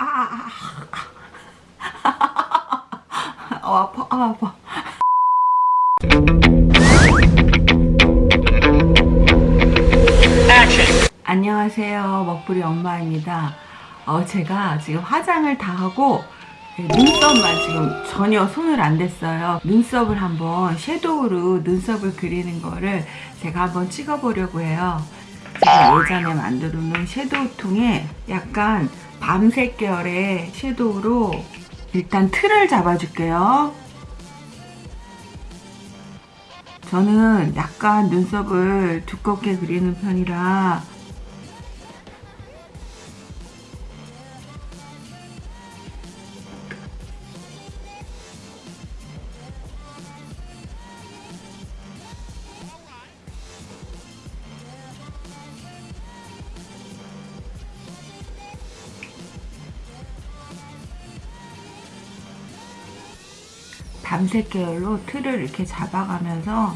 아, 아, 아. 어, 아파, 아, 아파. 안녕하세요. 먹부리 엄마입니다. 어, 제가 지금 화장을 다 하고 눈썹만 지금 전혀 손을 안 댔어요. 눈썹을 한번 섀도우로 눈썹을 그리는 거를 제가 한번 찍어 보려고 해요. 제가 예전에 만들어 놓은 섀도우 통에 약간 밤색 계열의 섀도우로 일단 틀을 잡아줄게요. 저는 약간 눈썹을 두껍게 그리는 편이라 밤색 계열로 틀을 이렇게 잡아가면서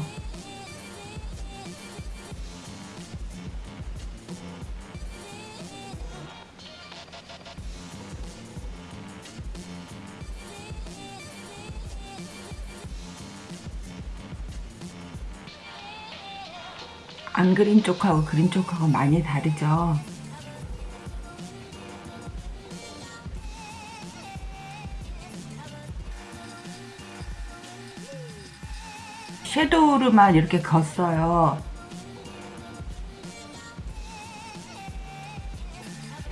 안 그린 쪽하고 그린 쪽하고 많이 다르죠. 섀도우로만 이렇게 걷어요.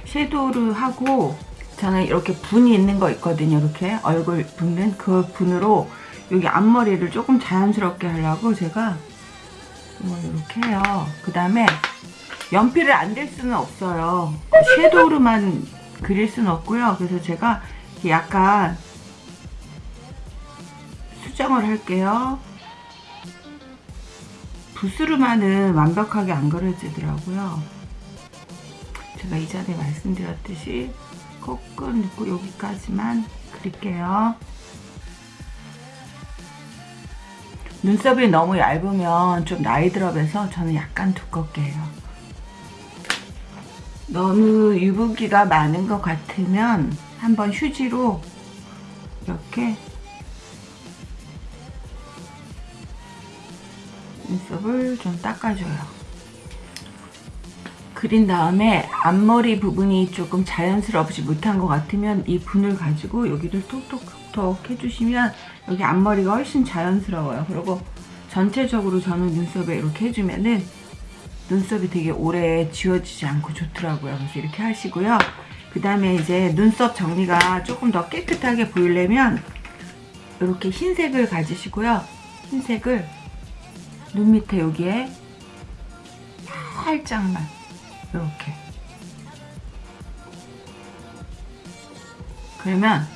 섀도우를 하고 저는 이렇게 분이 있는 거 있거든요. 이렇게 얼굴 붓는 그 분으로 여기 앞머리를 조금 자연스럽게 하려고 제가 이렇게 해요. 그 다음에 연필을 안 댈 수는 없어요. 섀도우로만 그릴 수는 없고요. 그래서 제가 약간 수정을 할게요. 붓으로만은 완벽하게 안 그려지더라고요. 제가 이전에 말씀드렸듯이 코끝 넣고 여기까지만 그릴게요. 눈썹이 너무 얇으면 좀 나이 들어서 저는 약간 두껍게 해요. 너무 유분기가 많은 것 같으면 한번 휴지로 이렇게 눈썹을 좀 닦아줘요. 그린 다음에 앞머리 부분이 조금 자연스럽지 못한 것 같으면 이 분을 가지고 여기를 톡톡톡 해주시면 여기 앞머리가 훨씬 자연스러워요. 그리고 전체적으로 저는 눈썹에 이렇게 해주면은 눈썹이 되게 오래 지워지지 않고 좋더라고요. 그래서 이렇게 하시고요. 그 다음에 이제 눈썹 정리가 조금 더 깨끗하게 보이려면 이렇게 흰색을 가지시고요. 흰색을 눈 밑에 여기에 살짝만 이렇게. 그러면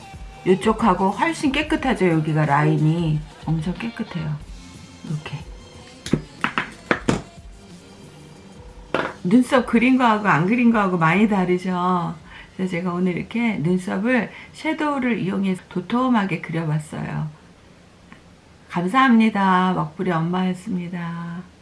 이쪽하고 훨씬 깨끗하죠 여기가 라인이. 엄청 깨끗해요. 이렇게. 눈썹 그린 거하고 안 그린 거하고 많이 다르죠? 그래서 제가 오늘 이렇게 눈썹을 섀도우를 이용해서 도톰하게 그려봤어요 감사합니다. 먹부리 엄마였습니다.